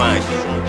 Why?